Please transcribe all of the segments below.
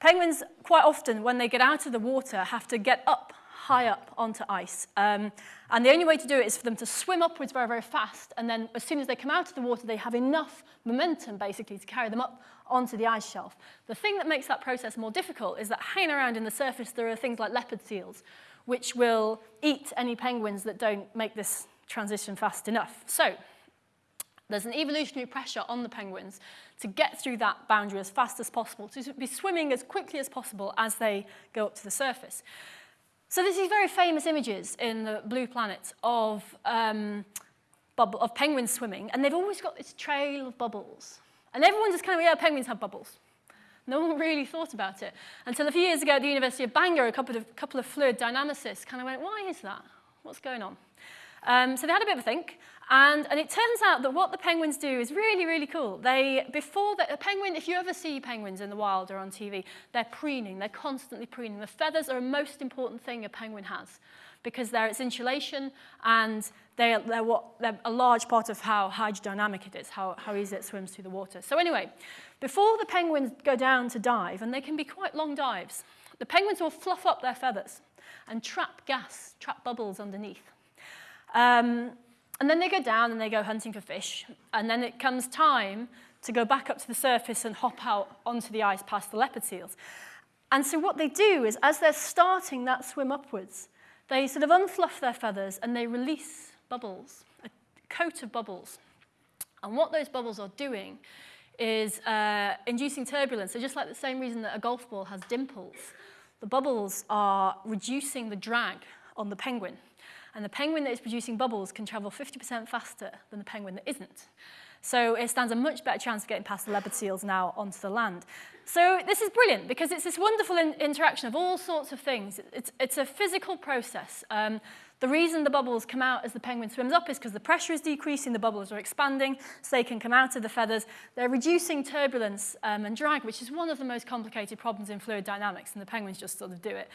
Penguins, quite often, when they get out of the water, have to get up, high up onto ice. Um, and the only way to do it is for them to swim upwards very, very fast. And then as soon as they come out of the water, they have enough momentum, basically, to carry them up onto the ice shelf. The thing that makes that process more difficult is that hanging around in the surface, there are things like leopard seals, which will eat any penguins that don't make this transition fast enough. So there's an evolutionary pressure on the penguins to get through that boundary as fast as possible, to be swimming as quickly as possible as they go up to the surface. So there's these very famous images in the blue planet of, um, bubble, of penguins swimming, and they've always got this trail of bubbles. And everyone just kind of, yeah, penguins have bubbles. No one really thought about it until a few years ago at the University of Bangor, a couple of, couple of fluid dynamicists kind of went, why is that? What's going on? Um, so they had a bit of a think, and, and it turns out that what the penguins do is really, really cool. They, before the, a penguin, if you ever see penguins in the wild or on TV, they're preening, they're constantly preening. The feathers are a most important thing a penguin has because they're its insulation and they're, they're, what, they're a large part of how hydrodynamic it is, how, how easy it swims through the water. So anyway, before the penguins go down to dive, and they can be quite long dives, the penguins will fluff up their feathers and trap gas, trap bubbles underneath. Um, and then they go down and they go hunting for fish. And then it comes time to go back up to the surface and hop out onto the ice past the leopard seals. And so what they do is, as they're starting that swim upwards, they sort of unfluff their feathers and they release bubbles, a coat of bubbles. And what those bubbles are doing is uh, inducing turbulence. So just like the same reason that a golf ball has dimples, the bubbles are reducing the drag on the penguin. And the penguin that is producing bubbles can travel 50% faster than the penguin that isn't. So it stands a much better chance of getting past the leopard seals now onto the land. So this is brilliant because it's this wonderful in interaction of all sorts of things. It's, it's a physical process. Um, the reason the bubbles come out as the penguin swims up is because the pressure is decreasing, the bubbles are expanding, so they can come out of the feathers. They're reducing turbulence um, and drag, which is one of the most complicated problems in fluid dynamics, and the penguins just sort of do it.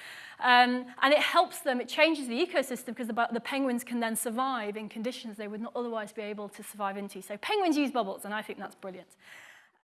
Um, and it helps them, it changes the ecosystem because the, the penguins can then survive in conditions they would not otherwise be able to survive into. So penguins use bubbles, and I think that's brilliant.